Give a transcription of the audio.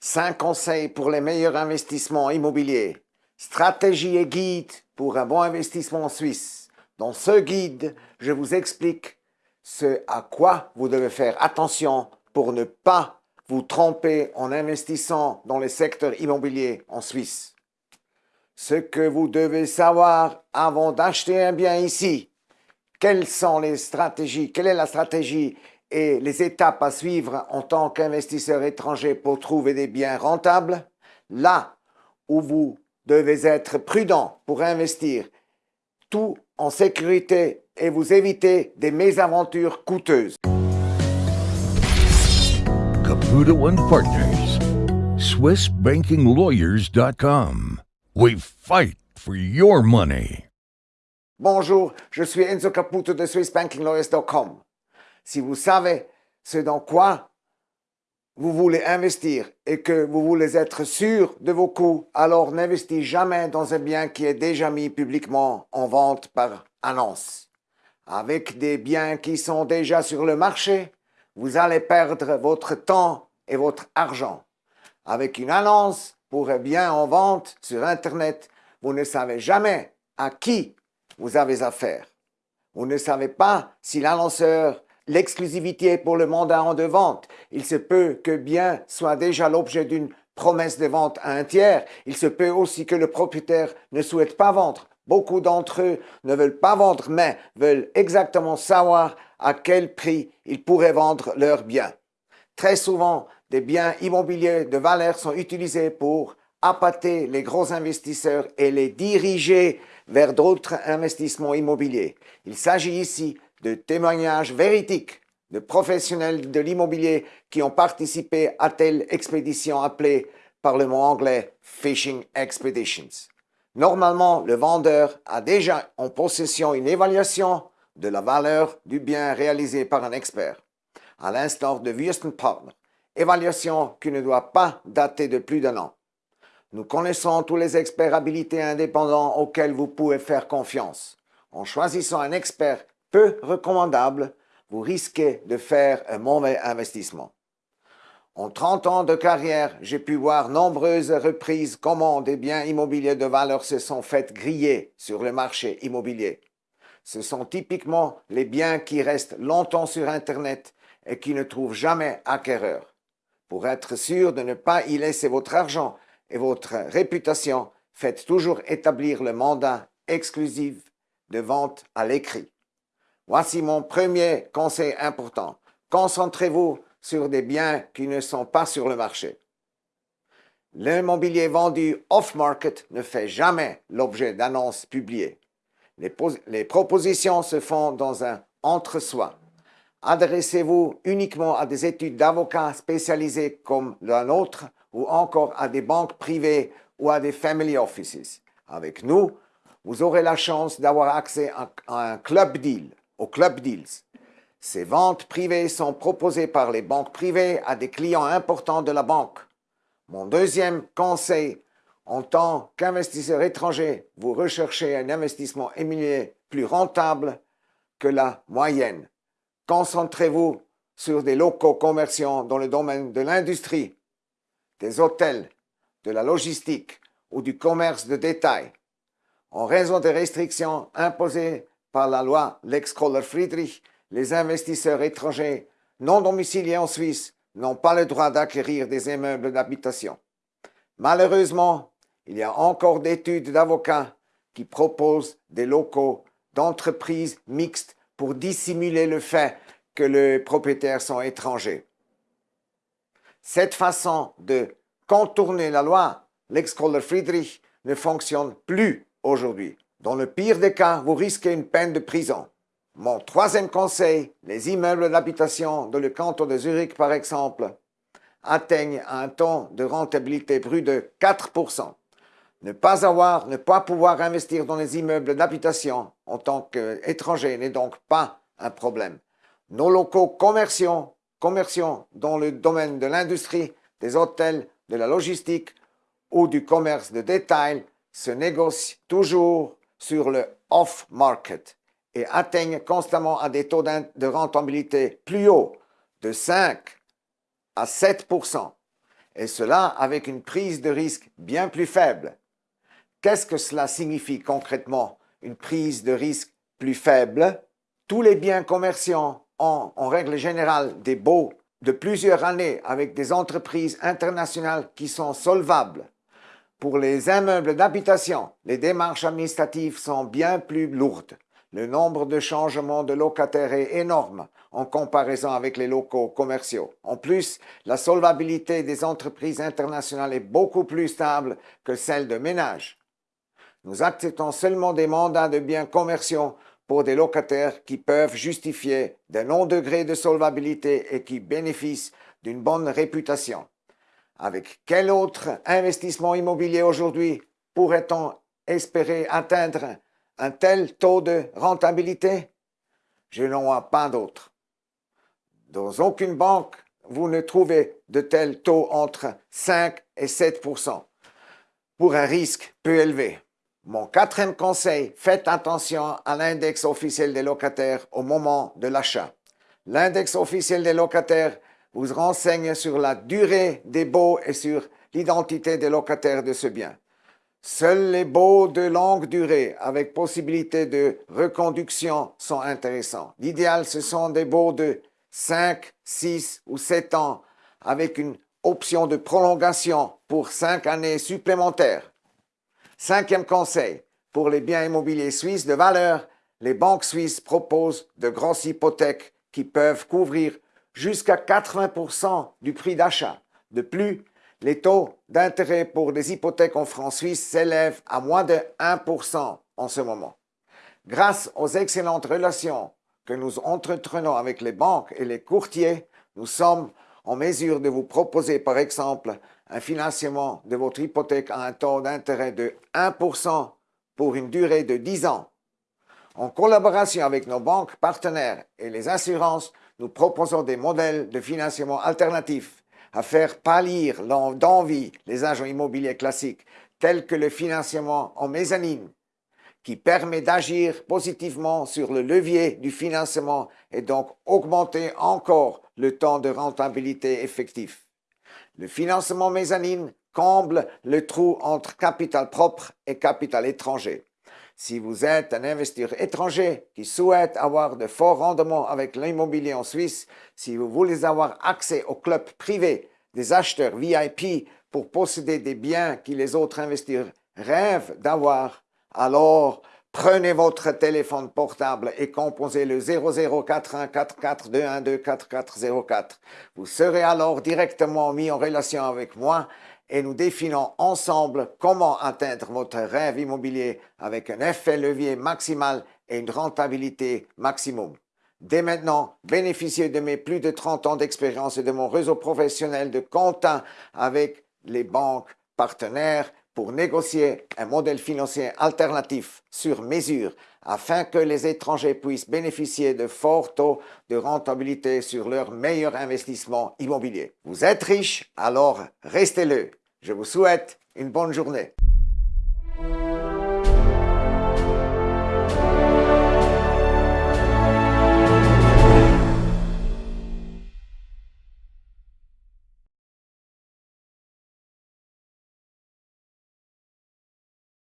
5 conseils pour les meilleurs investissements immobiliers. Stratégie et guide pour un bon investissement en Suisse. Dans ce guide, je vous explique ce à quoi vous devez faire attention pour ne pas vous tromper en investissant dans les secteurs immobiliers en Suisse. Ce que vous devez savoir avant d'acheter un bien ici. Quelles sont les stratégies, quelle est la stratégie et les étapes à suivre en tant qu'investisseur étranger pour trouver des biens rentables, là où vous devez être prudent pour investir, tout en sécurité et vous éviter des mésaventures coûteuses. Caputo and Partners, SwissBankingLawyers.com. We fight for your money. Bonjour, je suis Enzo Caputo de SwissBankingLawyers.com. Si vous savez ce dans quoi vous voulez investir et que vous voulez être sûr de vos coûts, alors n'investissez jamais dans un bien qui est déjà mis publiquement en vente par annonce. Avec des biens qui sont déjà sur le marché, vous allez perdre votre temps et votre argent. Avec une annonce pour un bien en vente sur Internet, vous ne savez jamais à qui vous avez affaire. Vous ne savez pas si l'annonceur l'exclusivité pour le mandat de vente. Il se peut que bien soit déjà l'objet d'une promesse de vente à un tiers. Il se peut aussi que le propriétaire ne souhaite pas vendre. Beaucoup d'entre eux ne veulent pas vendre, mais veulent exactement savoir à quel prix ils pourraient vendre leurs biens. Très souvent, des biens immobiliers de valeur sont utilisés pour appâter les gros investisseurs et les diriger vers d'autres investissements immobiliers. Il s'agit ici de témoignages véridiques de professionnels de l'immobilier qui ont participé à telle expédition appelée par le mot anglais Fishing Expeditions. Normalement, le vendeur a déjà en possession une évaluation de la valeur du bien réalisé par un expert, à l'instar de Wüsten Partner, évaluation qui ne doit pas dater de plus d'un an. Nous connaissons tous les experts habilités indépendants auxquels vous pouvez faire confiance. En choisissant un expert peu recommandable, vous risquez de faire un mauvais investissement. En 30 ans de carrière, j'ai pu voir nombreuses reprises comment des biens immobiliers de valeur se sont fait griller sur le marché immobilier. Ce sont typiquement les biens qui restent longtemps sur Internet et qui ne trouvent jamais acquéreur. Pour être sûr de ne pas y laisser votre argent et votre réputation, faites toujours établir le mandat exclusif de vente à l'écrit. Voici mon premier conseil important. Concentrez-vous sur des biens qui ne sont pas sur le marché. L'immobilier vendu off-market ne fait jamais l'objet d'annonces publiées. Les, les, propositions se font dans un entre-soi. Adressez-vous uniquement à des études d'avocats spécialisées comme la nôtre ou encore à des banques privées ou à des family offices. Avec nous, vous aurez la chance d'avoir accès à un club deal au Club Deals. Ces ventes privées sont proposées par les banques privées à des clients importants de la banque. Mon deuxième conseil, en tant qu'investisseur étranger, vous recherchez un investissement immobilier plus rentable que la moyenne. Concentrez-vous sur des locaux commerciaux dans le domaine de l'industrie, des hôtels, de la logistique ou du commerce de détail. En raison des restrictions imposées par la loi Lex Kohler-Friedrich, les investisseurs étrangers non domiciliés en Suisse n'ont pas le droit d'acquérir des immeubles d'habitation. Malheureusement, il y a encore d'études d'avocats qui proposent des locaux d'entreprises mixtes pour dissimuler le fait que les propriétaires sont étrangers. Cette façon de contourner la loi Lex Kohler-Friedrich ne fonctionne plus aujourd'hui. Dans le pire des cas, vous risquez une peine de prison. Mon troisième conseil, les immeubles d'habitation dans le canton de Zurich par exemple, atteignent un taux de rentabilité brut de 4%. Ne pas avoir, ne pas pouvoir investir dans les immeubles d'habitation en tant qu'étranger n'est donc pas un problème. Nos locaux commerciaux, commerciaux dans le domaine de l'industrie, des hôtels, de la logistique ou du commerce de détail se négocient toujours sur le off-market et atteignent constamment à des taux de rentabilité plus hauts de 5 à 7% et cela avec une prise de risque bien plus faible. Qu'est-ce que cela signifie concrètement, une prise de risque plus faible? Tous les biens commerciaux ont en règle générale des baux de plusieurs années avec des entreprises internationales qui sont solvables. Pour les immeubles d'habitation, les démarches administratives sont bien plus lourdes. Le nombre de changements de locataires est énorme en comparaison avec les locaux commerciaux. En plus, la solvabilité des entreprises internationales est beaucoup plus stable que celle de ménages. Nous acceptons seulement des mandats de biens commerciaux pour des locataires qui peuvent justifier d'un long degré de solvabilité et qui bénéficient d'une bonne réputation. Avec quel autre investissement immobilier aujourd'hui pourrait-on espérer atteindre un tel taux de rentabilité? Je n'en vois pas d'autre. Dans aucune banque, vous ne trouvez de tels taux entre 5 et 7 pour un risque peu élevé. Mon quatrième conseil, faites attention à l'index officiel des locataires au moment de l'achat. L'index officiel des locataires vous renseigne sur la durée des baux et sur l'identité des locataires de ce bien. Seuls les baux de longue durée avec possibilité de reconduction sont intéressants. L'idéal, ce sont des baux de 5, 6 ou 7 ans avec une option de prolongation pour 5 années supplémentaires. Cinquième conseil, pour les biens immobiliers suisses de valeur, les banques suisses proposent de grosses hypothèques qui peuvent couvrir jusqu'à 80% du prix d'achat. De plus, les taux d'intérêt pour les hypothèques en francs suisses s'élèvent à moins de 1% en ce moment. Grâce aux excellentes relations que nous entretenons avec les banques et les courtiers, nous sommes en mesure de vous proposer par exemple un financement de votre hypothèque à un taux d'intérêt de 1% pour une durée de 10 ans. En collaboration avec nos banques partenaires et les assurances, nous proposons des modèles de financement alternatifs à faire pâlir d'envie les agents immobiliers classiques, tels que le financement en mezzanine, qui permet d'agir positivement sur le levier du financement et donc augmenter encore le temps de rentabilité effectif. Le financement mezzanine comble le trou entre capital propre et capital étranger. Si vous êtes un investisseur étranger qui souhaite avoir de forts rendements avec l'immobilier en Suisse, si vous voulez avoir accès au club privé des acheteurs VIP pour posséder des biens que les autres investisseurs rêvent d'avoir, alors Prenez votre téléphone portable et composez le 00414421244404. Vous serez alors directement mis en relation avec moi et nous définons ensemble comment atteindre votre rêve immobilier avec un effet levier maximal et une rentabilité maximum. Dès maintenant, bénéficiez de mes plus de 30 ans d'expérience et de mon réseau professionnel de compta avec les banques partenaires pour négocier un modèle financier alternatif sur mesure afin que les étrangers puissent bénéficier de forts taux de rentabilité sur leur meilleur investissement immobilier. Vous êtes riche, alors restez-le. Je vous souhaite une bonne journée.